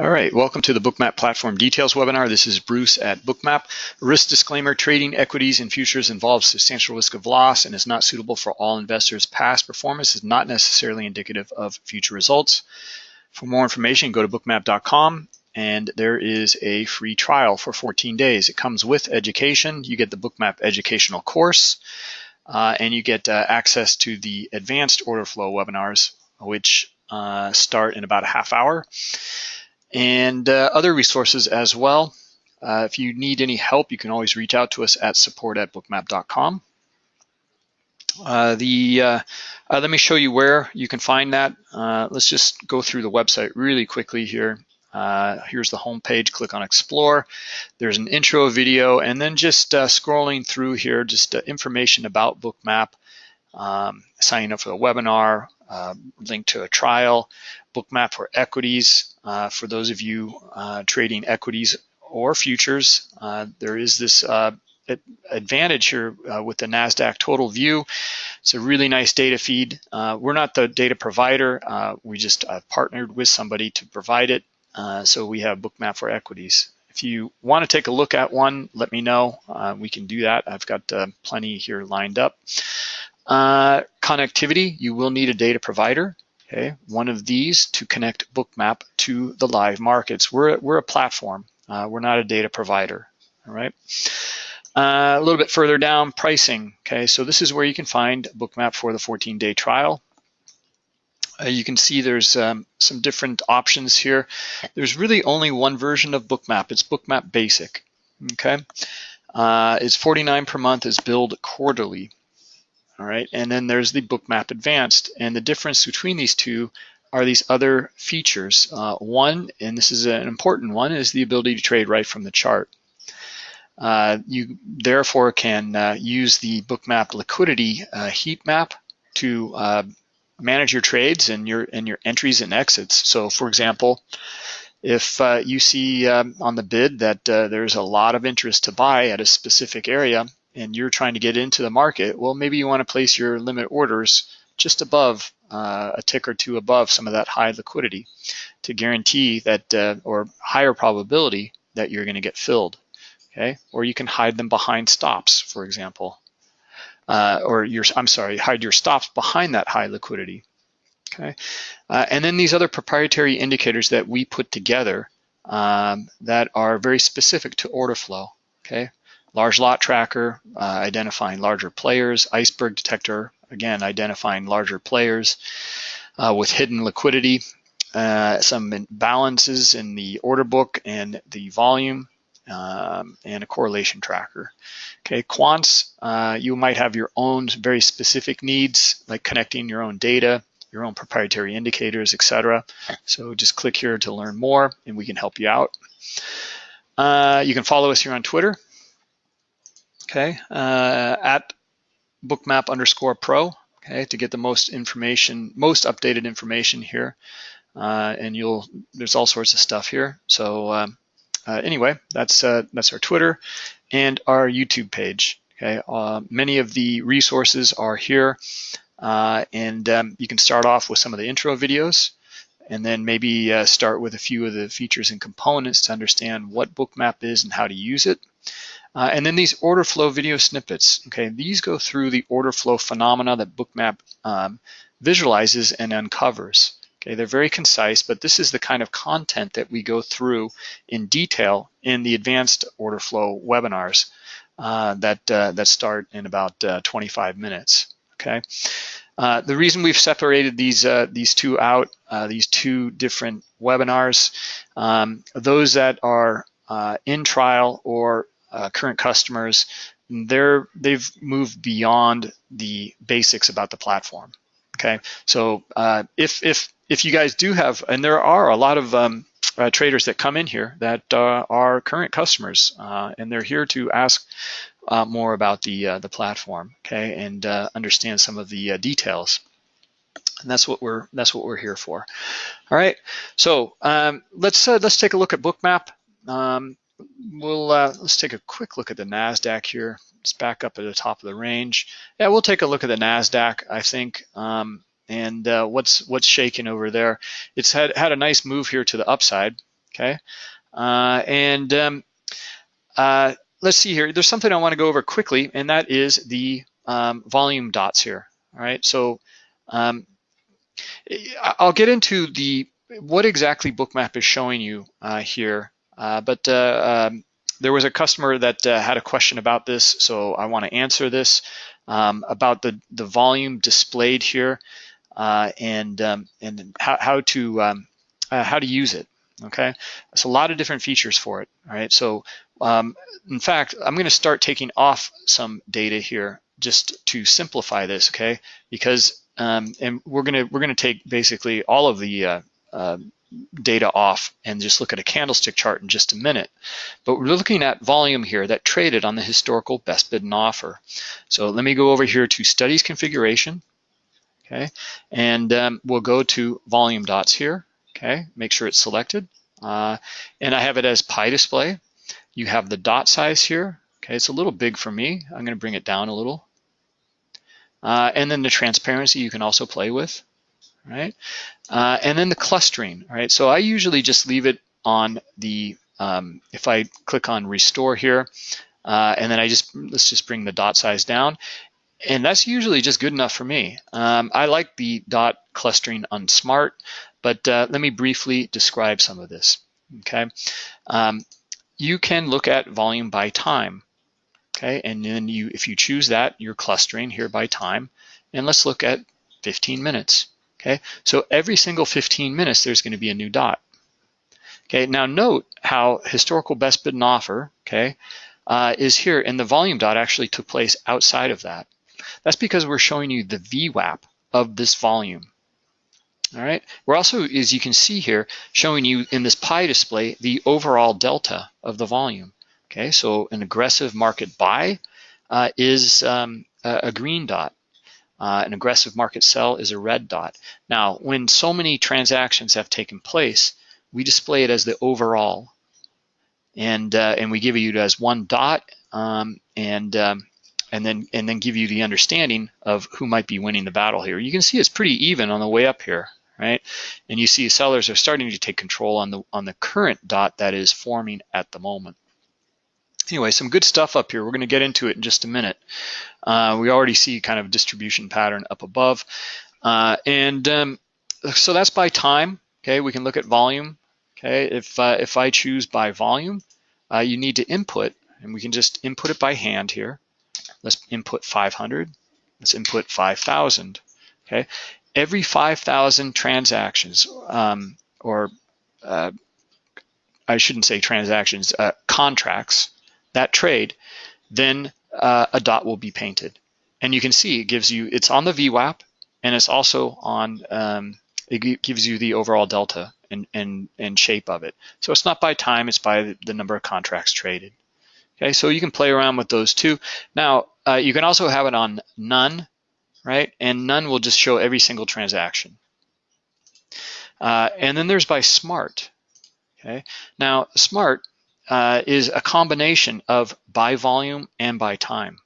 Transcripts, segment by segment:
All right, welcome to the Bookmap Platform Details webinar. This is Bruce at Bookmap. Risk disclaimer, trading equities and futures involves substantial risk of loss and is not suitable for all investors. Past performance is not necessarily indicative of future results. For more information, go to bookmap.com and there is a free trial for 14 days. It comes with education. You get the Bookmap educational course uh, and you get uh, access to the advanced order flow webinars, which uh, start in about a half hour and uh, other resources as well. Uh, if you need any help, you can always reach out to us at support at bookmap.com. Uh, the uh, uh, let me show you where you can find that. Uh, let's just go through the website really quickly here. here's the home page. Click on Explore. There's an intro video, and then just scrolling through here, just information about Bookmap, um, signing up for the webinar, link to a trial, Bookmap for equities. Uh, for those of you uh, trading equities or futures, uh, there is this uh, advantage here uh, with the NASDAQ total view. It's a really nice data feed. we're not the data provider. we just partnered with somebody to provide it. so we have Bookmap for equities. If you want to take a look at one, let me know. we can do that. I've got plenty here lined up. Connectivity, you will need a data provider okay, one of these to connect Bookmap to the live markets. We're, we're a platform. Uh, we're not a data provider, all right? Uh, a little bit further down, pricing, okay? So this is where you can find Bookmap for the 14-day trial. Uh, you can see there's um, some different options here. There's really only one version of Bookmap. It's Bookmap Basic, okay? Uh, it's 49 per month, is billed quarterly. All right, and then there's the Bookmap Advanced, and the difference between these two are these other features. Uh, one, and this is an important one, is the ability to trade right from the chart. Uh, you therefore can uh, use the Bookmap liquidity uh, heat map to uh, manage your trades and your and your entries and exits. So, for example, if uh, you see um, on the bid that there's a lot of interest to buy at a specific area, and you're trying to get into the market, well, maybe you want to place your limit orders just above uh, a tick or two above some of that high liquidity to guarantee that uh, or higher probability that you're going to get filled. Okay, or you can hide them behind stops, for example, uh, or your I'm sorry, hide your stops behind that high liquidity. Okay, uh, and then these other proprietary indicators that we put together um, that are very specific to order flow. Okay, Large lot tracker, uh, identifying larger players. Iceberg detector, again, identifying larger players uh, with hidden liquidity. Uh, some balances in the order book and the volume, um, and a correlation tracker. Okay, quants, uh, you might have your own very specific needs, like connecting your own data, your own proprietary indicators, etc. So just click here to learn more, and we can help you out. Uh, you can follow us here on Twitter okay, uh, at bookmap underscore pro, okay, to get the most information, most updated information here. Uh, and you'll, there's all sorts of stuff here. So um, uh, anyway, that's, uh, that's our Twitter and our YouTube page. Okay, uh, many of the resources are here. Uh, and um, you can start off with some of the intro videos and then maybe start with a few of the features and components to understand what Bookmap is and how to use it. Uh, and then these order flow video snippets, okay, these go through the order flow phenomena that Bookmap um, visualizes and uncovers. Okay, they're very concise, but this is the kind of content that we go through in detail in the advanced order flow webinars uh, that, uh, that start in about uh, 25 minutes, okay? Uh, the reason we've separated these uh, these two out, these two different webinars, um, those that are in trial or uh, current customers, they're they've moved beyond the basics about the platform. Okay, so if if if you guys do have, and there are a lot of um, uh, traders that come in here that uh, are current customers, uh, and they're here to ask uh, more about the uh, the platform, okay, and uh, understand some of the details. And that's what we're that's what we're here for. All right, so um, let's let's take a look at Bookmap. Um, we'll let's take a quick look at the Nasdaq here. It's back up at the top of the range. Yeah, we'll take a look at the Nasdaq. I think. Um, and uh, what's what's shaking over there. It's had had a nice move here to the upside. okay? Uh, and um, uh, let's see here. There's something I want to go over quickly, and that is the um, volume dots here. All right, so um, I'll get into the what exactly Bookmap is showing you uh, here, uh, but uh, um, there was a customer that uh, had a question about this, so I want to answer this um, about the the volume displayed here uh, and um, and how, how to um, how to use it. Okay, it's a lot of different features for it. All right, so um, in fact, I'm going to start taking off some data here just to simplify this, okay? Because um, and we're gonna we're gonna take basically all of the uh, uh, data off and just look at a candlestick chart in just a minute. But we're looking at volume here that traded on the historical best bid and offer. So let me go over here to studies configuration, okay? And um, we'll go to volume dots here, okay? Make sure it's selected. Uh, and I have it as pie display. You have the dot size here. Okay, it's a little big for me. I'm gonna bring it down a little. Uh, and then the transparency you can also play with, right? Uh, and then the clustering, right? So I usually just leave it on the, um, if I click on restore here, uh, and then I just, let's just bring the dot size down. And that's usually just good enough for me. Um, I like the dot clustering on smart, but uh, let me briefly describe some of this, okay? Um, you can look at volume by time, okay? And then you, if you choose that, you're clustering here by time. And let's look at 15 minutes, okay? So every single 15 minutes, there's gonna be a new dot. Okay, now note how historical best bid and offer, okay, uh, is here, and the volume dot actually took place outside of that. That's because we're showing you the VWAP of this volume. All right, we're also, as you can see here, showing you in this pie display the overall delta of the volume. Okay, so an aggressive market buy uh, is um, a green dot. Uh, an aggressive market sell is a red dot. Now, when so many transactions have taken place, we display it as the overall, and uh, and we give you as one dot, um, and um, and then and then give you the understanding of who might be winning the battle here. You can see it's pretty even on the way up here, right? And you see sellers are starting to take control on the on the current dot that is forming at the moment. Anyway, some good stuff up here. We're going to get into it in just a minute. Uh, we already see kind of a distribution pattern up above. Uh, and um, so that's by time. Okay, we can look at volume. Okay, if, uh, if I choose by volume, uh, you need to input, and we can just input it by hand here. Let's input 500. Let's input 5,000. Okay, every 5,000 transactions, um, or uh, I shouldn't say transactions, uh, contracts that trade, then uh, a dot will be painted. And you can see it gives you, it's on the VWAP and it's also on, um, it gives you the overall delta and, and, and shape of it. So it's not by time, it's by the number of contracts traded. Okay, so you can play around with those two. Now, uh, you can also have it on none, right? And none will just show every single transaction. Uh, and then there's by smart, okay? Now, smart uh, is a combination of by volume and by time.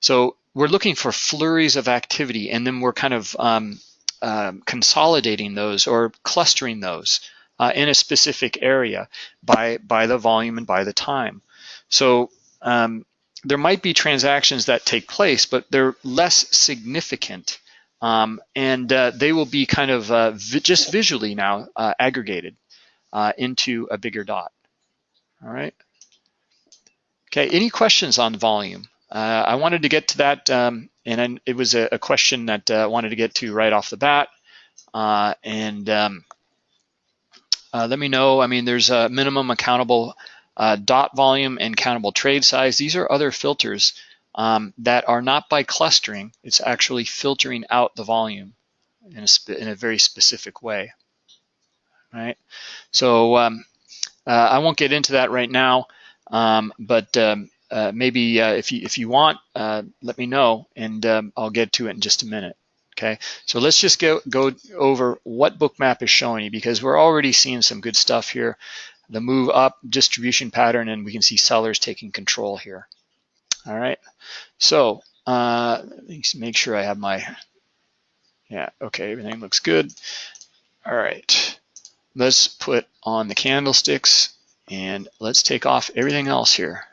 So we're looking for flurries of activity and then we're kind of um, um, consolidating those or clustering those uh, in a specific area by, by the volume and by the time. So um, there might be transactions that take place, but they're less significant. Um, and uh, they will be kind of uh, vi just visually now uh, aggregated uh, into a bigger dot. All right. Okay, any questions on volume? Uh, I wanted to get to that, um, and it was a, a question that uh, I wanted to get to right off the bat. Uh, and um, uh, let me know, I mean, there's a minimum accountable uh, dot volume and countable trade size. These are other filters um, that are not by clustering. It's actually filtering out the volume in a, in a very specific way, right? So um, uh, I won't get into that right now, um, but um, uh, maybe uh, if you if you want, let me know, and um, I'll get to it in just a minute. Okay, so let's just go go over what Bookmap is showing you because we're already seeing some good stuff here. The move up distribution pattern, and we can see sellers taking control here. All right, so uh, let me make sure I have my, yeah, okay, everything looks good. All right. Let's put on the candlesticks and let's take off everything else here.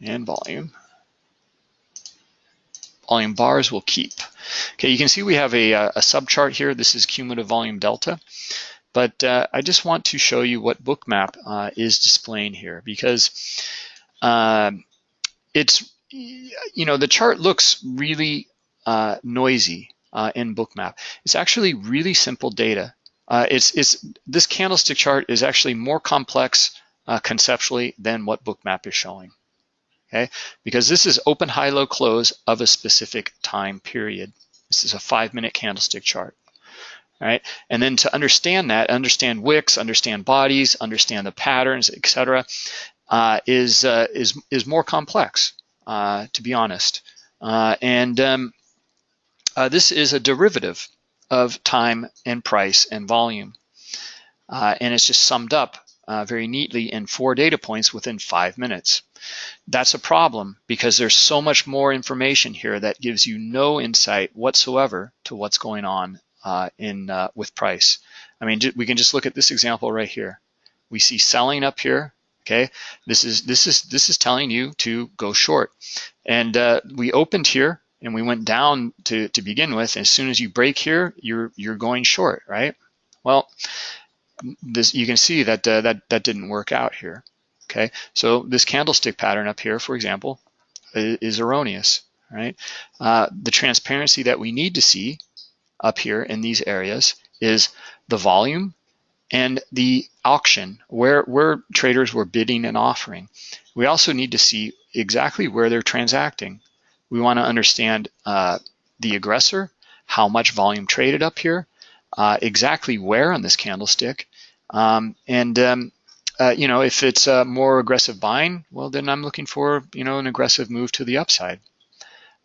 And volume. Volume bars will keep. Okay, you can see we have a, a subchart here. This is cumulative volume delta. But uh, I just want to show you what Bookmap uh, is displaying here because uh, it's, you know, the chart looks really uh, noisy uh, in Bookmap. It's actually really simple data. Uh, it's, it's, this candlestick chart is actually more complex conceptually than what Bookmap is showing. Okay, because this is open, high, low, close of a specific time period. This is a five minute candlestick chart right? And then to understand that, understand wicks, understand bodies, understand the patterns, etc., uh, is uh, is is more complex, uh, to be honest. Uh, and um, uh, this is a derivative of time and price and volume, uh, and it's just summed up very neatly in four data points within five minutes. That's a problem because there's so much more information here that gives you no insight whatsoever to what's going on uh, in uh, with price. I mean, we can just look at this example right here. We see selling up here. Okay, this is this is this is telling you to go short, and uh, we opened here and we went down to to begin with. As soon as you break here, you're you're going short, right? Well, this you can see that uh, that that didn't work out here. Okay, so this candlestick pattern up here, for example, is, is erroneous, right? Uh, the transparency that we need to see up here in these areas is the volume and the auction, where, where traders were bidding and offering. We also need to see exactly where they're transacting. We want to understand uh, the aggressor, how much volume traded up here, uh, exactly where on this candlestick, um, and um, uh, you know if it's a more aggressive buying, well then I'm looking for you know an aggressive move to the upside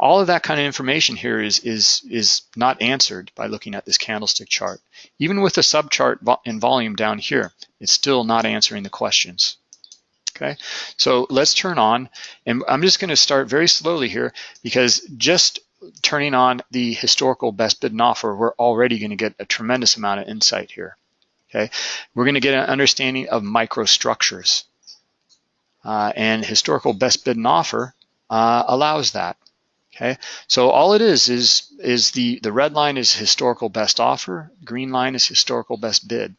all of that kind of information here is, is, is not answered by looking at this candlestick chart. Even with the subchart in volume down here, it's still not answering the questions. Okay, so let's turn on, and I'm just gonna start very slowly here because just turning on the historical best bid and offer, we're already gonna get a tremendous amount of insight here. Okay, we're gonna get an understanding of microstructures. Uh, and historical best bid and offer uh, allows that. Okay, so all it is is is the the red line is historical best offer, green line is historical best bid.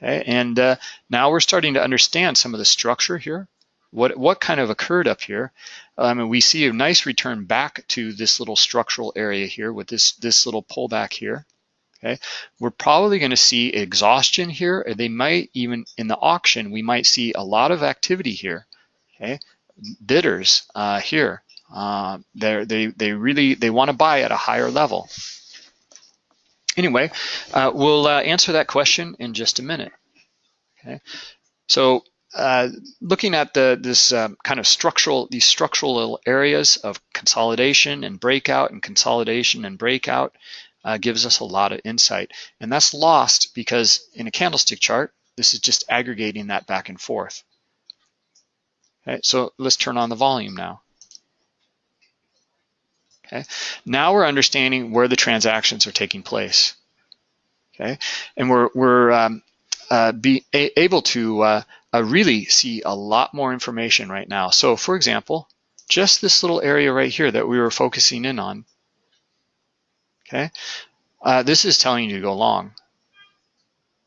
Okay, and uh, now we're starting to understand some of the structure here. What what kind of occurred up here? Um, and we see a nice return back to this little structural area here with this this little pullback here. Okay, we're probably going to see exhaustion here. They might even in the auction we might see a lot of activity here. Okay, bidders uh, here. Uh, they they really they want to buy at a higher level. Anyway, uh, we'll uh, answer that question in just a minute. Okay, so uh, looking at the this um, kind of structural these structural little areas of consolidation and breakout and consolidation and breakout uh, gives us a lot of insight, and that's lost because in a candlestick chart, this is just aggregating that back and forth. Okay, so let's turn on the volume now. Okay, now we're understanding where the transactions are taking place. Okay, and we're we're um, uh, be able to uh, uh, really see a lot more information right now. So, for example, just this little area right here that we were focusing in on. Okay, uh, this is telling you to go long.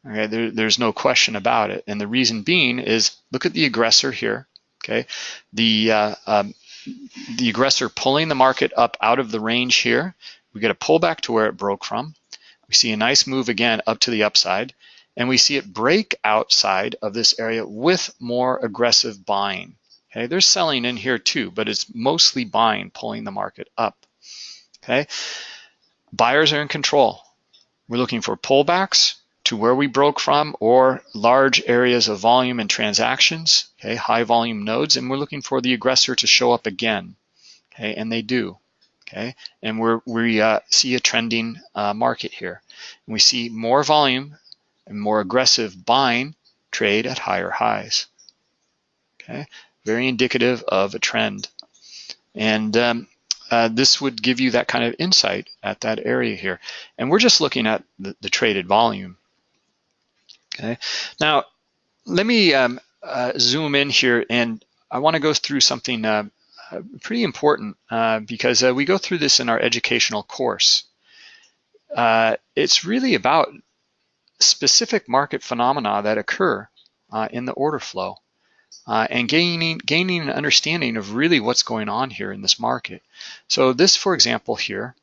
Okay, there, there's no question about it, and the reason being is look at the aggressor here. Okay, the uh, um, the aggressor pulling the market up out of the range here. We get a pullback to where it broke from. We see a nice move again up to the upside, and we see it break outside of this area with more aggressive buying. Okay, there's selling in here too, but it's mostly buying, pulling the market up. Okay, buyers are in control. We're looking for pullbacks to where we broke from or large areas of volume and transactions, okay, high volume nodes, and we're looking for the aggressor to show up again, okay, and they do, okay, and we're, we uh, see a trending uh, market here. And we see more volume and more aggressive buying trade at higher highs, okay, very indicative of a trend. And um, uh, this would give you that kind of insight at that area here. And we're just looking at the, the traded volume. Okay. Now, let me um, uh, zoom in here, and I want to go through something uh, uh pretty important uh, because uh, we go through this in our educational course. it's really about specific market phenomena that occur in the order flow uh, and gaining, gaining an understanding of really what's going on here in this market. So this, for example, here,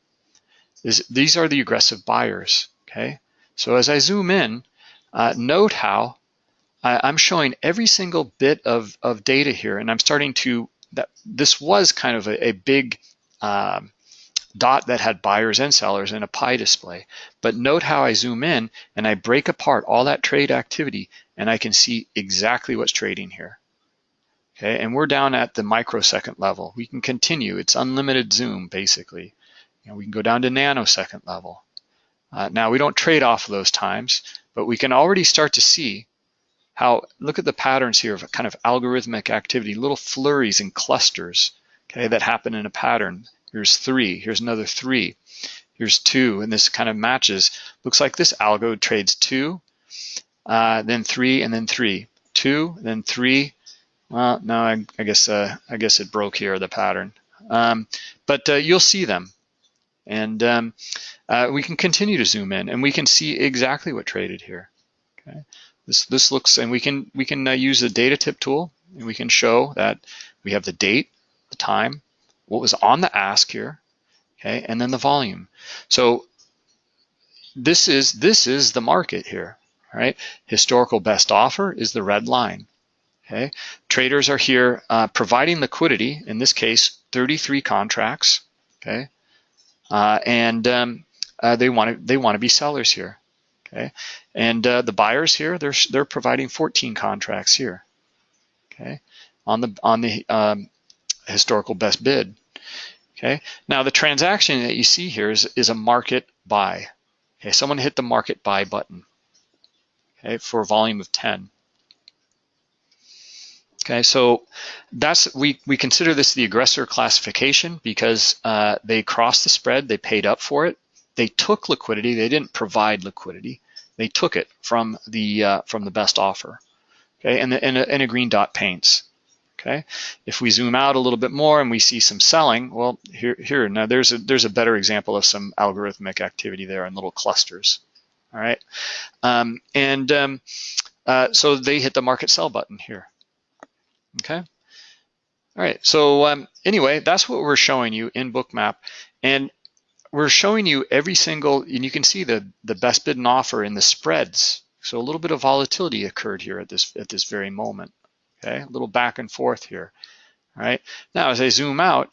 is these are the aggressive buyers, okay? So as I zoom in, uh, note how I, am showing every single bit of, of data here, and I'm starting to, that this was kind of a, a big um, dot that had buyers and sellers in a pie display. But note how I zoom in and I break apart all that trade activity and I can see exactly what's trading here. Okay, and we're down at the microsecond level. We can continue. It's unlimited zoom, basically. Know, we can go down to nanosecond level. Uh, now, we don't trade off of those times, but we can already start to see how, look at the patterns here of kind of algorithmic activity, little flurries and clusters, okay, that happen in a pattern. Here's three, here's another three, here's two, and this kind of matches. Looks like this algo trades two, uh, then three, and then three. Two, then three, well, no, I, I guess uh, I guess it broke here the pattern, um, but uh, you'll see them, and um, uh, we can continue to zoom in, and we can see exactly what traded here. Okay, this this looks, and we can we can uh, use the data tip tool, and we can show that we have the date, the time, what was on the ask here, okay, and then the volume. So this is this is the market here, right? Historical best offer is the red line. Okay, traders are here uh, providing liquidity. In this case, 33 contracts. Okay, uh, and um, uh, they want to they want to be sellers here. Okay, and uh, the buyers here they're they're providing 14 contracts here. Okay, on the on the um, historical best bid. Okay, now the transaction that you see here is is a market buy. Okay, someone hit the market buy button. Okay, for a volume of 10. Okay, so that's we we consider this the aggressor classification because uh, they crossed the spread, they paid up for it, they took liquidity, they didn't provide liquidity, they took it from the uh, from the best offer. Okay, and, the, and, a, and a green dot paints. Okay, if we zoom out a little bit more and we see some selling, well, here here now there's a there's a better example of some algorithmic activity there in little clusters. All right, um, and um, uh, so they hit the market sell button here. Okay. All right, so um, anyway, that's what we're showing you in Bookmap. And we're showing you every single, and you can see the, the best bid and offer in the spreads. So a little bit of volatility occurred here at this, at this very moment. Okay, a little back and forth here. All right, now as I zoom out,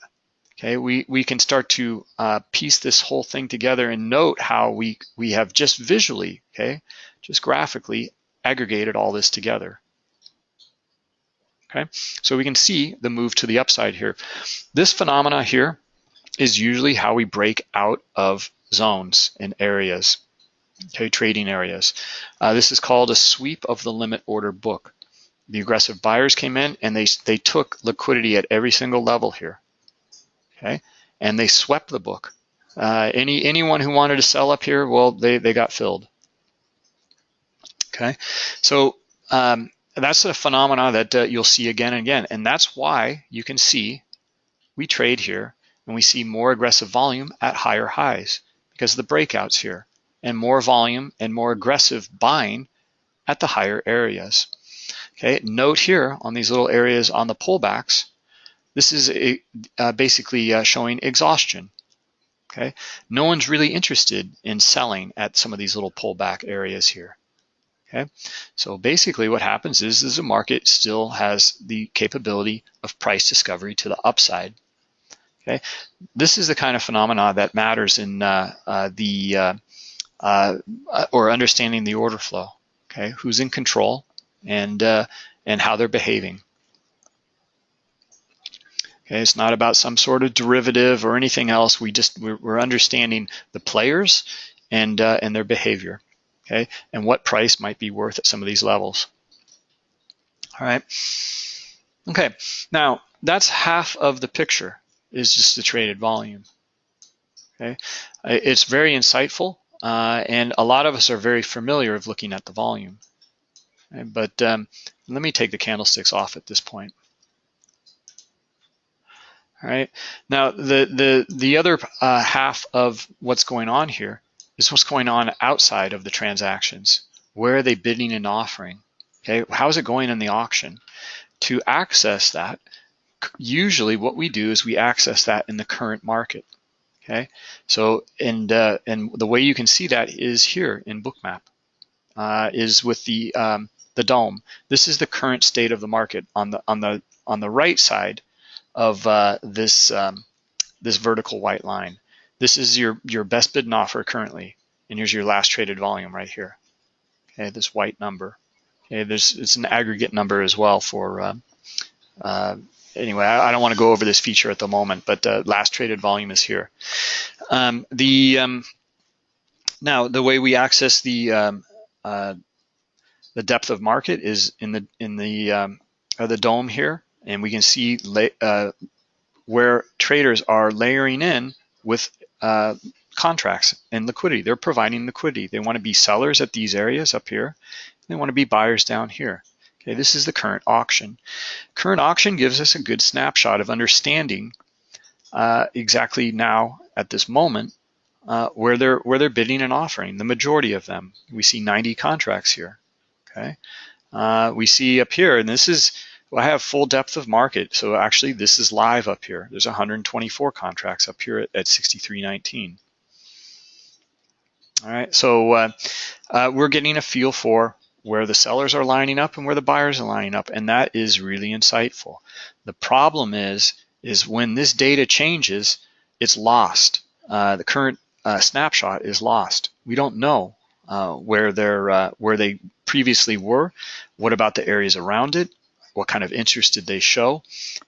okay, we, we can start to uh, piece this whole thing together and note how we, we have just visually, okay, just graphically aggregated all this together. Okay, so we can see the move to the upside here. This phenomena here is usually how we break out of zones and areas, okay, trading areas. Uh, this is called a sweep of the limit order book. The aggressive buyers came in and they, they took liquidity at every single level here, okay, and they swept the book. Uh, any Anyone who wanted to sell up here, well, they, they got filled. Okay, so um, that's a phenomena that uh, you'll see again and again. And that's why you can see we trade here and we see more aggressive volume at higher highs because of the breakouts here and more volume and more aggressive buying at the higher areas. Okay, note here on these little areas on the pullbacks, this is a, uh, basically uh, showing exhaustion. Okay, no one's really interested in selling at some of these little pullback areas here. Okay, so basically what happens is, is the market still has the capability of price discovery to the upside. Okay, this is the kind of phenomena that matters in uh, uh, the uh, uh or understanding the order flow. Okay, who's in control and uh, and how they're behaving. Okay, it's not about some sort of derivative or anything else. We just we're, we're understanding the players and uh, and their behavior okay, and what price might be worth at some of these levels. All right. Okay, now that's half of the picture. is just the traded volume. Okay, it's very insightful, uh, and a lot of us are very familiar of looking at the volume. Okay? But um, let me take the candlesticks off at this point. All right. Now, the the the other uh, half of what's going on here is what's going on outside of the transactions. Where are they bidding and offering? Okay. How is it going in the auction? To access that, usually what we do is we access that in the current market. Okay. So and uh, and the way you can see that is here in Bookmap, uh, is with the um, the DOM. This is the current state of the market on the on the on the right side of uh, this um, this vertical white line. This is your your best bid and offer currently, and here's your last traded volume right here. Okay, this white number. Okay, there's it's an aggregate number as well for. Uh, uh, anyway, I, I, don't want to go over this feature at the moment, but uh, last traded volume is here. Um, the um, now the way we access the um, uh, the depth of market is in the in the um, the DOM here and we can see uh, where traders are layering in with uh, contracts and liquidity. They're providing liquidity. They want to be sellers at these areas up here. They want to be buyers down here. Okay, this is the current auction. Current auction gives us a good snapshot of understanding uh, exactly now at this moment uh, where they're where they're bidding and offering. The majority of them. We see 90 contracts here. Okay, uh, we see up here, and this is well, I have full depth of market. So actually this is live up here. There's 124 contracts up here at, at 63.19. All right, so uh, uh, we're getting a feel for where the sellers are lining up and where the buyers are lining up, and that is really insightful. The problem is, is when this data changes, it's lost. Uh, the current uh, snapshot is lost. We don't know uh, where they're uh, where they previously were. What about the areas around it? What kind of interest did they show,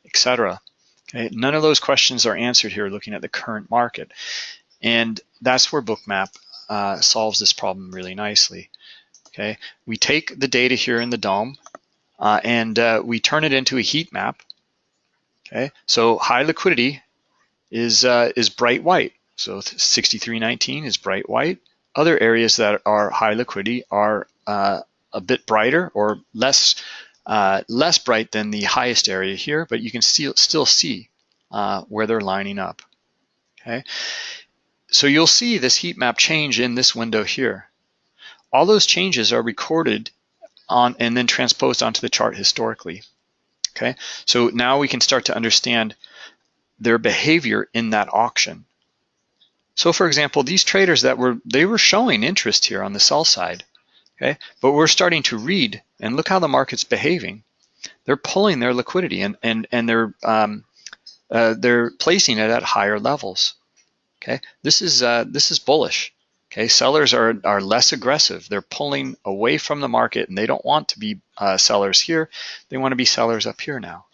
etc. Okay, none of those questions are answered here looking at the current market. And that's where Bookmap uh, solves this problem really nicely. Okay, we take the data here in the DOM uh, and uh, we turn it into a heat map. Okay, so high liquidity is uh, is bright white. So 6319 is bright white. Other areas that are high liquidity are uh, a bit brighter or less uh, less bright than the highest area here, but you can still, still see uh, where they're lining up. Okay, so you'll see this heat map change in this window here. All those changes are recorded on and then transposed onto the chart historically. Okay, so now we can start to understand their behavior in that auction. So for example, these traders that were, they were showing interest here on the sell side. Okay, but we're starting to read and look how the market's behaving. They're pulling their liquidity and and and they're um, uh, they're placing it at higher levels. Okay, this is uh, this is bullish. Okay, sellers are are less aggressive. They're pulling away from the market and they don't want to be uh, sellers here. They want to be sellers up here now.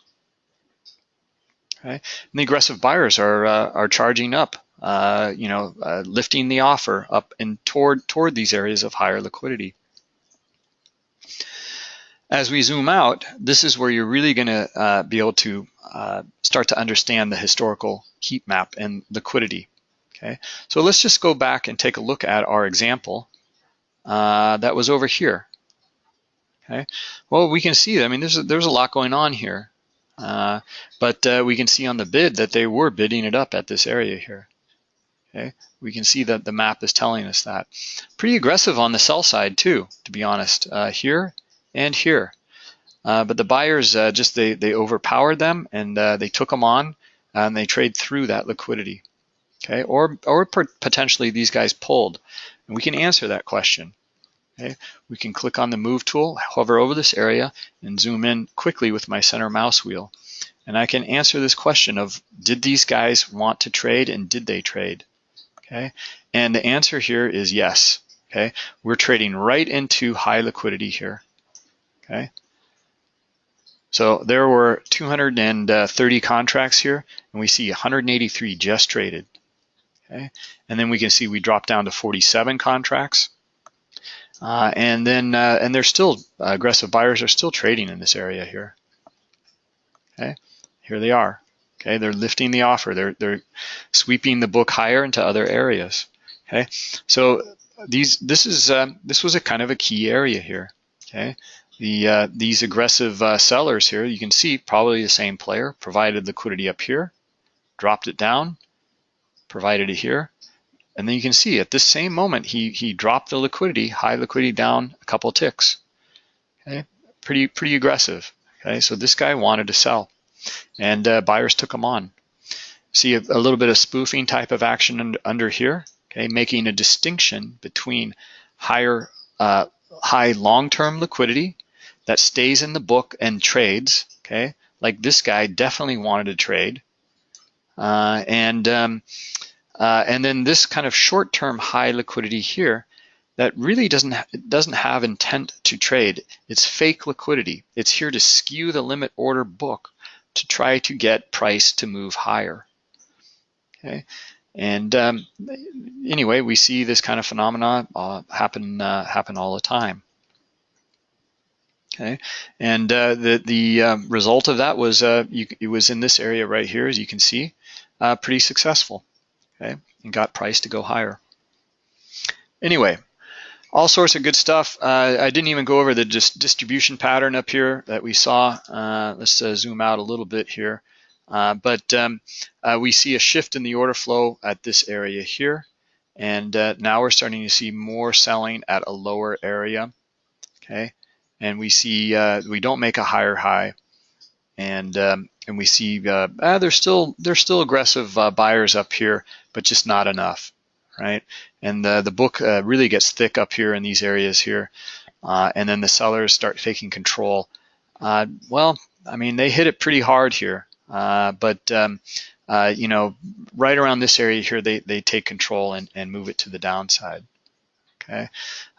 Okay, and the aggressive buyers are uh, are charging up. Uh, you know, uh, lifting the offer up and toward toward these areas of higher liquidity. As we zoom out, this is where you're really going to uh, be able to uh, start to understand the historical heat map and liquidity. Okay, so let's just go back and take a look at our example uh, that was over here. Okay, well we can see, I mean there's a, there's a lot going on here, uh, but uh, we can see on the bid that they were bidding it up at this area here. Okay, we can see that the map is telling us that. Pretty aggressive on the sell side too, to be honest. Uh, here and here. Uh, but the buyers uh, just they they overpowered them and uh, they took them on and they trade through that liquidity. Okay, or or potentially these guys pulled, and we can answer that question. Okay, we can click on the move tool, hover over this area, and zoom in quickly with my center mouse wheel, and I can answer this question of did these guys want to trade and did they trade? Okay, and the answer here is yes. Okay, we're trading right into high liquidity here okay? So there were 230 contracts here, and we see 183 just traded, okay? And then we can see we dropped down to 47 contracts. Uh, and then, uh, and there's still, uh, aggressive buyers are still trading in this area here, okay? Here they are, Okay, they're lifting the offer. They're they're sweeping the book higher into other areas. Okay, so these this is um, this was a kind of a key area here. Okay, the uh, these aggressive uh, sellers here, you can see probably the same player provided liquidity up here, dropped it down, provided it here, and then you can see at this same moment he he dropped the liquidity, high liquidity down a couple ticks. Okay, pretty pretty aggressive. Okay, so this guy wanted to sell, and uh, buyers took him on. See a, a, little bit of spoofing type of action under, under here. Okay, making a distinction between higher uh, high long-term liquidity that stays in the book and trades. Okay, like this guy definitely wanted to trade, uh, and um, uh, and then this kind of short-term high liquidity here that really doesn't doesn't have intent to trade. It's fake liquidity. It's here to skew the limit order book to try to get price to move higher. Okay, and um, anyway, we see this kind of phenomena uh, happen uh, happen all the time. Okay, and uh, the the um, result of that was uh, you, it was in this area right here, as you can see, uh, pretty successful okay, and got price to go higher. Anyway, all sorts of good stuff. Uh, I didn't even go over the dis distribution pattern up here that we saw. Uh, let's uh, zoom out a little bit here. But um, we see a shift in the order flow at this area here. And now we're starting to see more selling at a lower area, okay? And we see we don't make a higher high, and um, and we see uh, ah, there's still there's still aggressive uh, buyers up here, but just not enough, right? And the the book uh, really gets thick up here in these areas here, uh, and then the sellers start taking control. Uh, well, I mean they hit it pretty hard here, uh, but um, you know right around this area here they they take control and and move it to the downside, okay?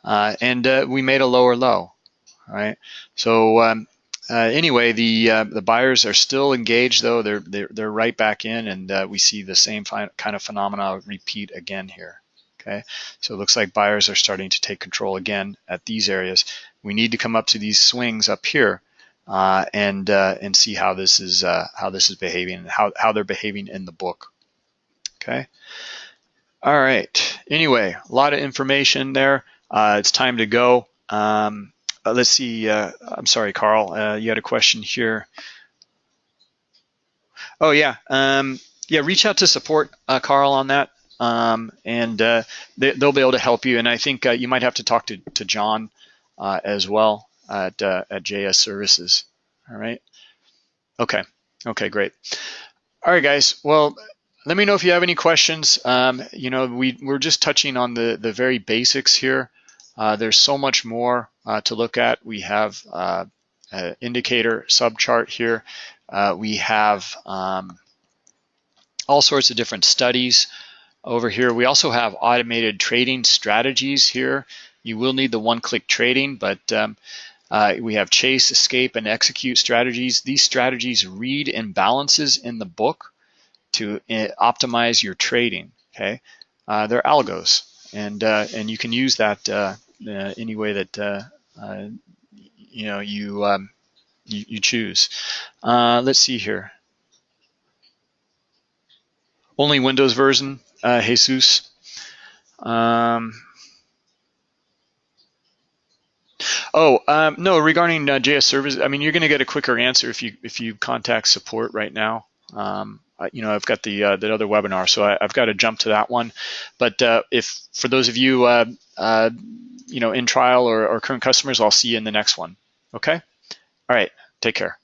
and we made a lower low, right? So um, uh, anyway, the uh, the buyers are still engaged though. They're they're, they're right back in, and uh, we see the same kind of phenomena repeat again here. Okay, so it looks like buyers are starting to take control again at these areas. We need to come up to these swings up here uh, and uh, and see how this is uh, how this is behaving and how how they're behaving in the book. Okay. All right. Anyway, a lot of information there. it's time to go. Um, uh, let's see. Uh, I'm sorry, Carl. Uh, you had a question here. Oh yeah, um, yeah. Reach out to support, uh, Carl, on that, um, and uh, they, will be able to help you. And I think uh, you might have to talk to to John as well at at JS Services. All right. Okay. Okay. Great. All right, guys. Well, let me know if you have any questions. Um, you know, we we're just touching on the the very basics here. Uh, there's so much more uh, to look at. We have uh, an indicator subchart here. Uh, we have um, all sorts of different studies over here. We also have automated trading strategies here. You will need the one-click trading, but um, uh, we have chase, escape, and execute strategies. These strategies read imbalances in the book to uh, optimize your trading. Okay, they're algos, and and you can use that uh, any way that uh, uh, you know you, um, you, you choose. let's see here. Only Windows version, Jesus. Um, Oh, um, no, regarding uh, JS service, I mean, you're going to get a quicker answer if you if you contact support right now. Um, you know, I've got the uh, that other webinar, so I, have got to jump to that one. But uh, if for those of you, uh, uh, you know, in trial or, or current customers, I'll see you in the next one. Okay. All right. Take care.